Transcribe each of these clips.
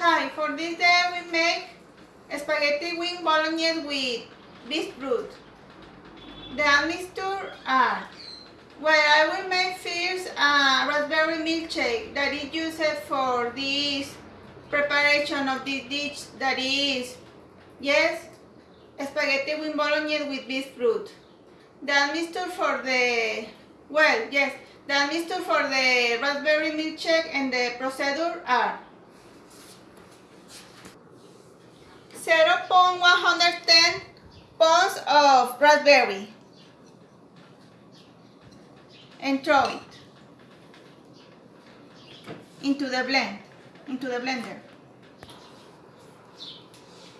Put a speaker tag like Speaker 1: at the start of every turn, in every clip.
Speaker 1: Hi, for this day we make spaghetti wing bolognese with beef broth. The mixture are well, I will make first a ah, raspberry milkshake that is used for this preparation of this dish that is, yes, spaghetti with bolognese with beef broth. The mixture for the, well, yes, the mixture for the raspberry milkshake and the procedure are 0.110 pounds of raspberry and throw it into the blend, into the blender.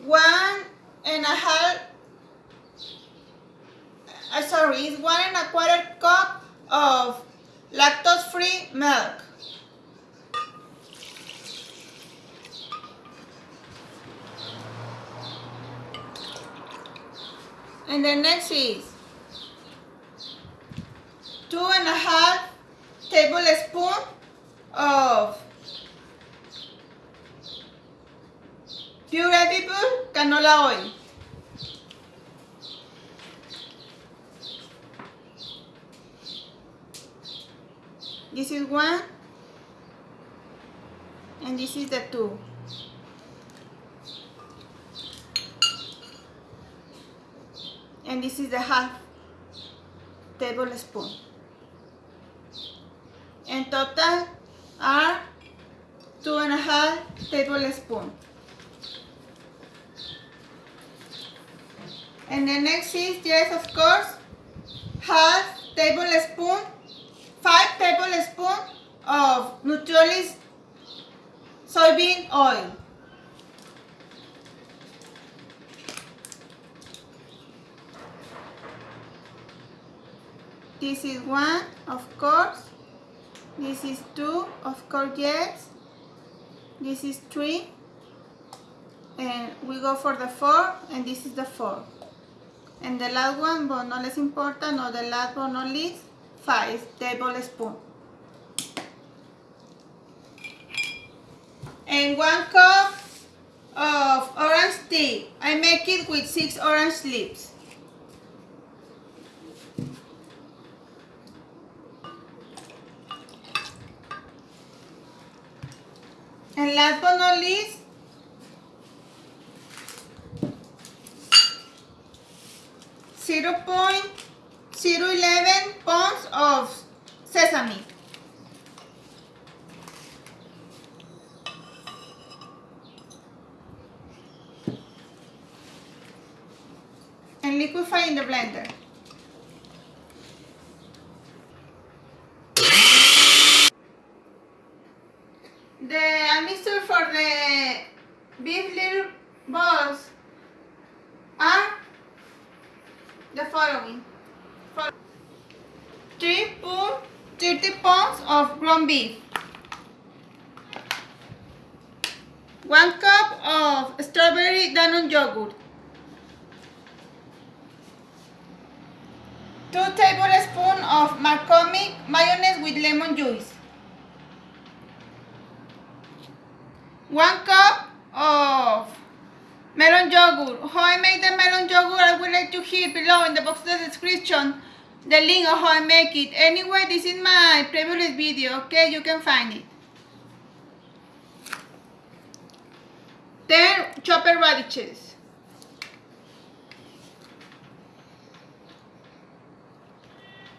Speaker 1: One and a half, uh, sorry, it's one and a quarter cup of lactose-free milk. And the next is two and a half tablespoon of pure edible canola oil. This is one and this is the two. And this is the half tablespoon. In total are two and a half tablespoon. And the next is, yes, of course, half tablespoon, five tablespoon of Nutriolis soybean oil. This is one, of course. This is two, of course, yes. This is three. And we go for the four, and this is the four. And the last one, but not less important, or the last but not least, five tablespoon. And one cup of orange tea. I make it with six orange leaves. And last but not least, zero point zero eleven pounds of sesame. And liquefy in the blender. The mixture for the little balls are ah? the following. 3 pound, 30 pounds of ground beef. 1 cup of strawberry Danone yogurt. 2 tablespoons of McCormick mayonnaise with lemon juice. 1 cup of melon yogurt. How I make the melon yogurt, I will like to hear below in the box the description the link of how I make it. Anyway, this is my previous video, okay? You can find it. Then chopped radishes.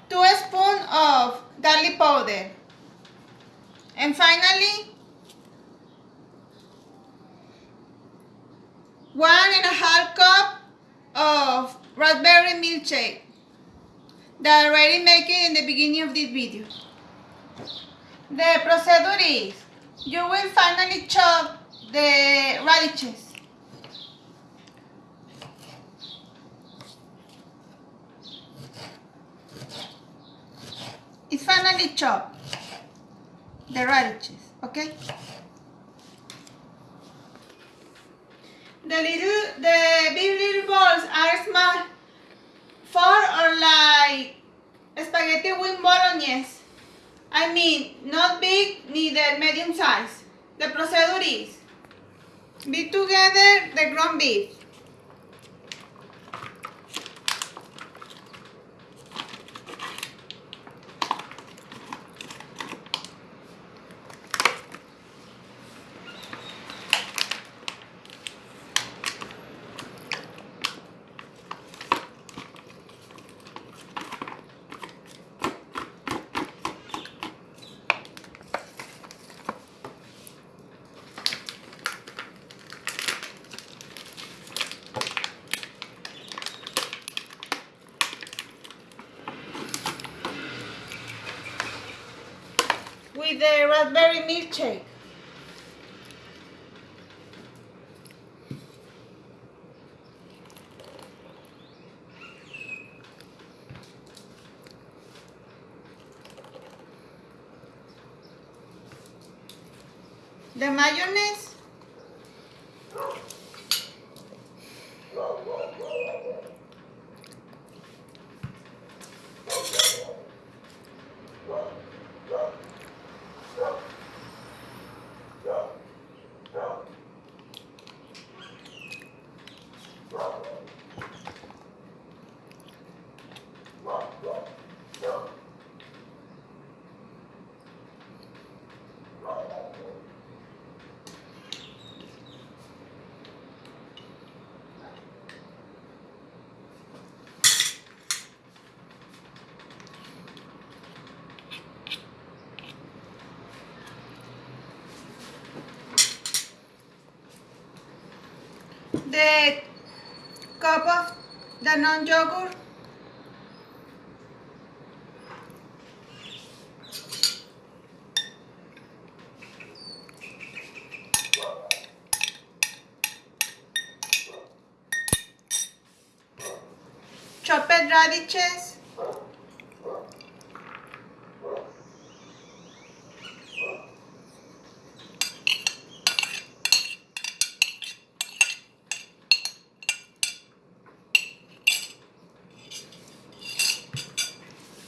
Speaker 1: Two spoons of garlic powder. And finally, one and a half cup of raspberry milkshake that I already make it in the beginning of this video. The procedure is, you will finally chop the radishes. It's finally chopped, the radishes, okay? The little, the big little balls are small, four or like spaghetti with bolognese. I mean, not big, neither medium size. The procedure is, Beat together the ground beef. The raspberry milkshake. The mayonnaise. The cup of Danone yogurt. Chopped radishes.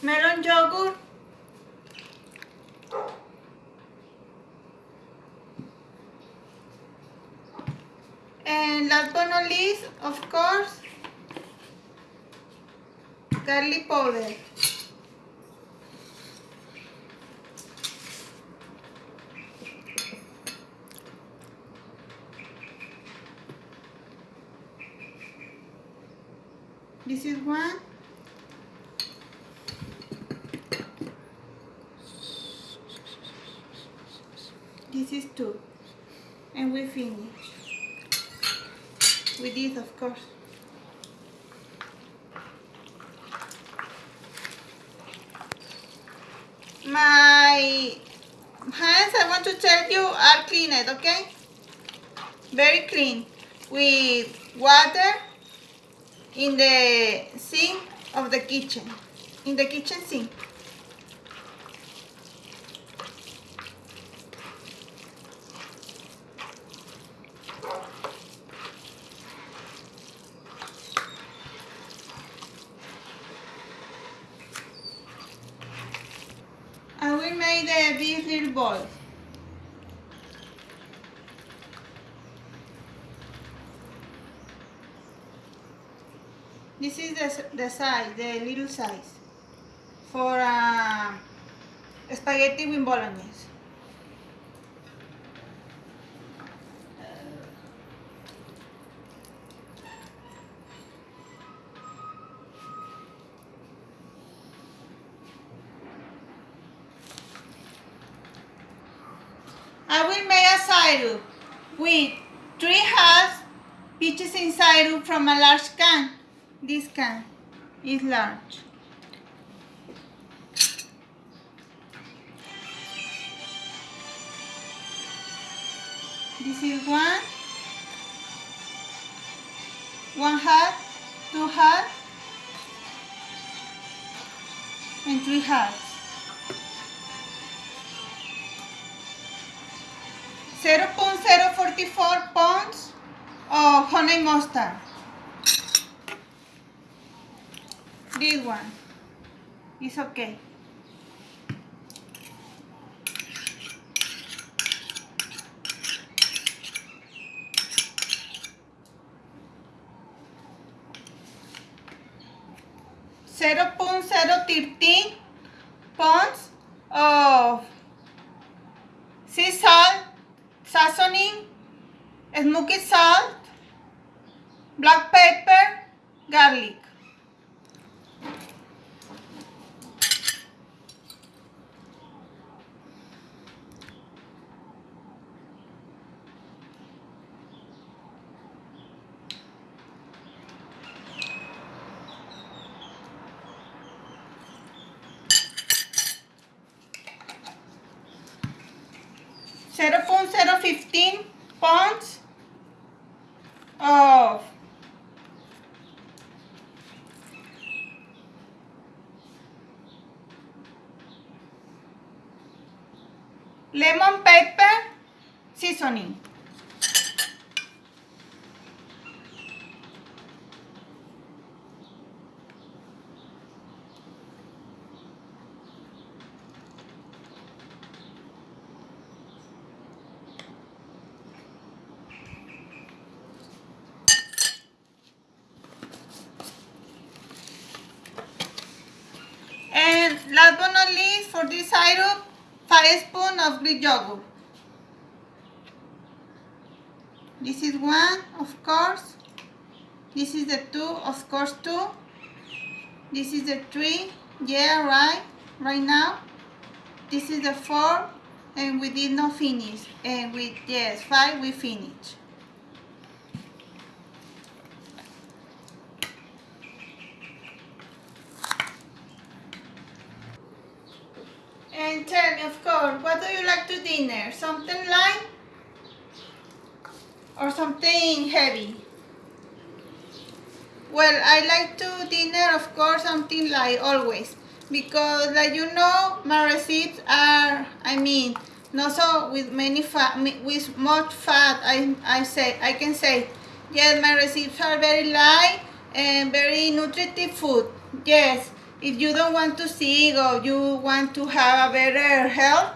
Speaker 1: Melon yogurt. And last but not least, of course, garlic powder. This is one. This is two. And we finish. With this, of course. My hands, I want to tell you, are cleaned, okay? Very clean. With water in the sink of the kitchen. In the kitchen sink. Uh, these little balls. This is the, the size, the little size for uh, spaghetti with bolognese. I will make a syrup with three halves peaches inside from a large can. This can is large. This is one, one half, two halves, and three halves. 0.044 pounds of honey mustard. This one is okay. Zero point zero thirteen pounds of sea salt seasoning, smoky salt, black pepper, garlic. 15 Not least, for this syrup, 5 spoon of Greek yogurt. This is one, of course. This is the two, of course, two. This is the three, yeah, right, right now. This is the four, and we did not finish. And with, yes, five, we finish. And tell me, of course, what do you like to dinner? Something light or something heavy? Well, I like to dinner, of course, something light always. Because, like you know, my recipes are, I mean, not so with many fat, with much fat. I, I say, I can say, yes, my recipes are very light and very nutritive food. Yes, if you don't want to sick or you want to have a better health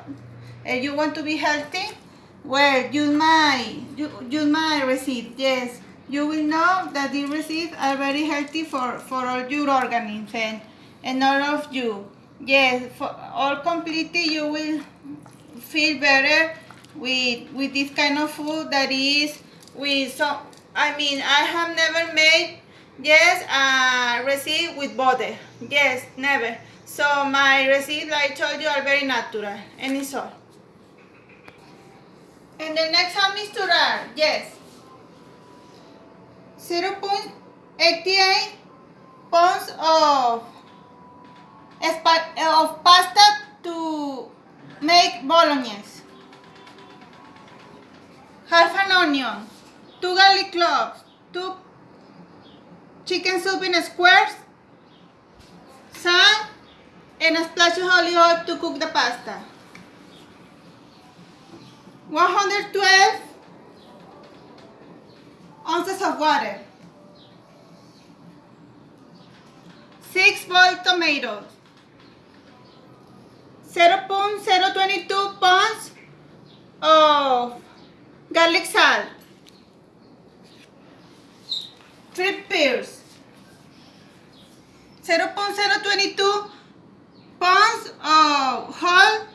Speaker 1: and you want to be healthy, well, use my, you might receive yes. You will know that these receipts are very healthy for, for all your organisms and, and all of you. Yes, for all completely you will feel better with, with this kind of food that is with so I mean, I have never made Yes, uh, receipt with butter. Yes, never. So my receipt, like I told you, are very natural. And it's all. And the next one is to Yes. 0 0.88 pounds of, of pasta to make bolognese. Half an onion, two garlic cloves, two chicken soup in squares, salt, and a splash of olive oil to cook the pasta. 112 ounces of water. 6 boiled tomatoes. 0.022 pounds of garlic salt. 3 pears. 0.022 pounds of whole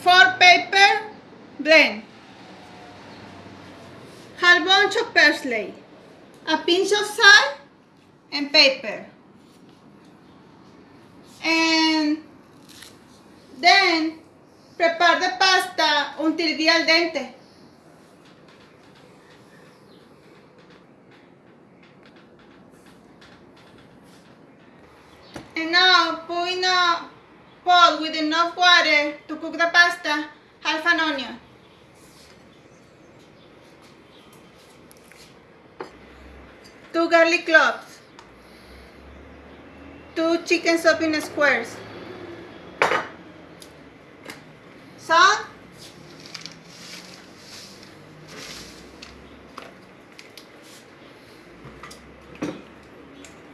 Speaker 1: for paper blend. Half bunch of parsley. A pinch of salt and pepper. And then prepare the pasta until be al dente. Two garlic cloves. Two chicken soup in squares. Salt.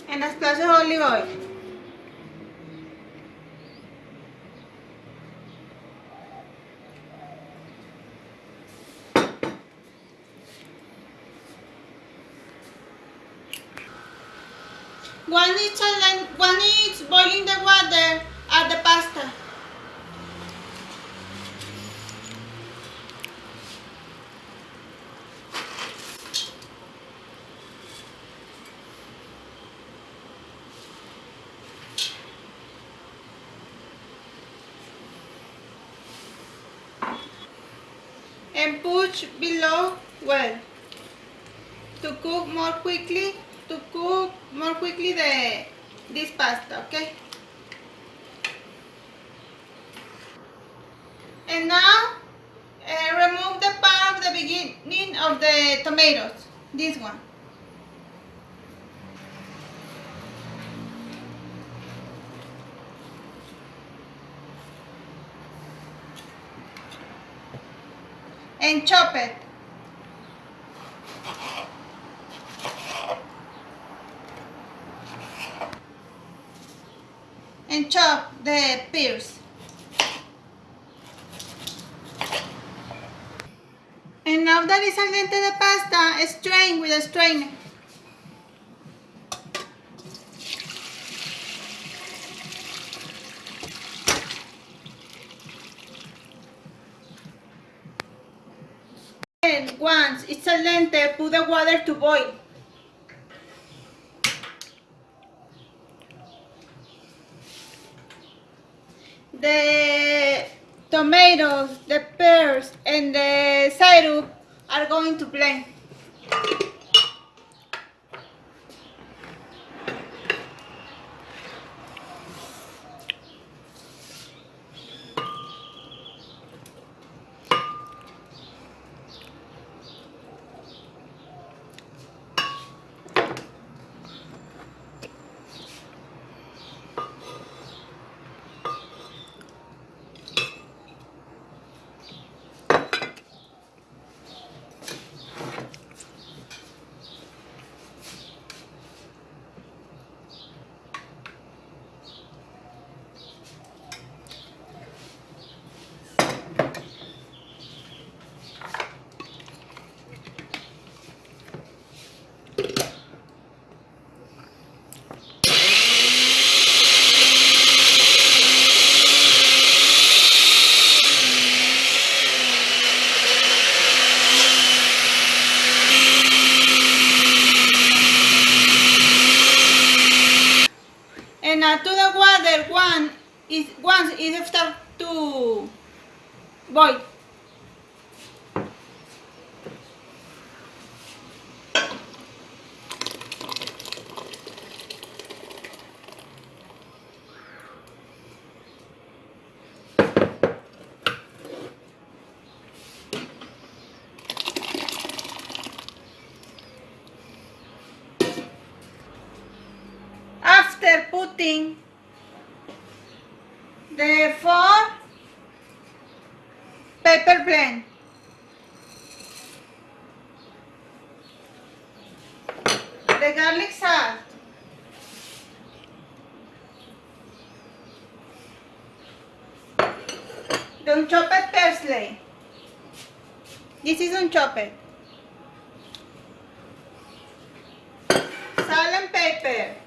Speaker 1: And a splash of olive oil. One is challenge, one is boiling the water at the pasta. And push below well. To cook more quickly to cook more quickly the this pasta okay? And now uh, remove the part of the beginning of the tomatoes this one and chop it and chop the pears. And now that is al dente the pasta, strain with a strainer. Once it's al dente, put the water to boil. the tomatoes, the pears, and the syrup are going to blend. Add to the water one is once it start to boil. After putting the four pepper blend. The garlic salt. The unchopped parsley. This is unchopped. Salt and pepper.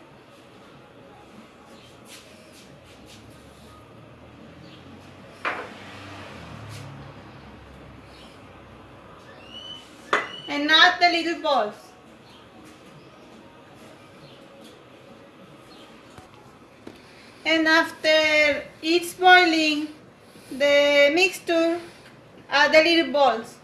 Speaker 1: and not the little balls. And after it's boiling, the mixture, add the little balls.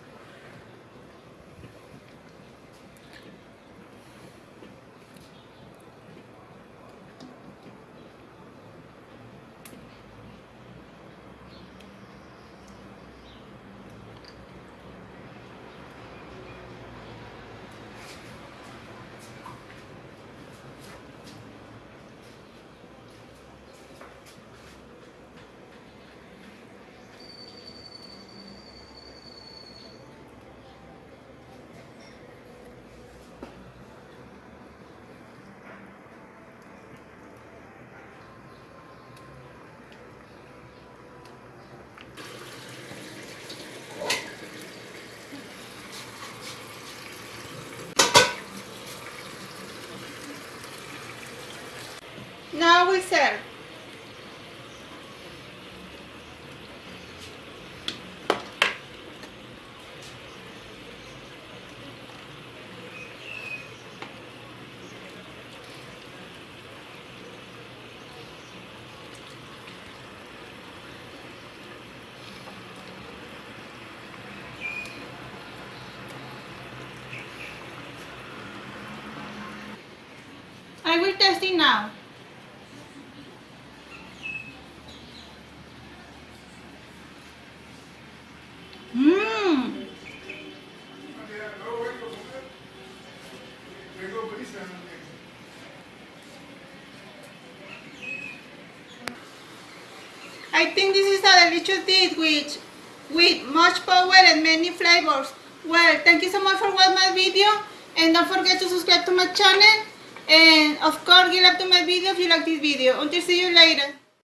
Speaker 1: I will. Test it now. I think this is a delicious dish with, much power and many flavors. Well, thank you so much for watching my video and don't forget to subscribe to my channel and of course give up to my video if you like this video. Until see you later.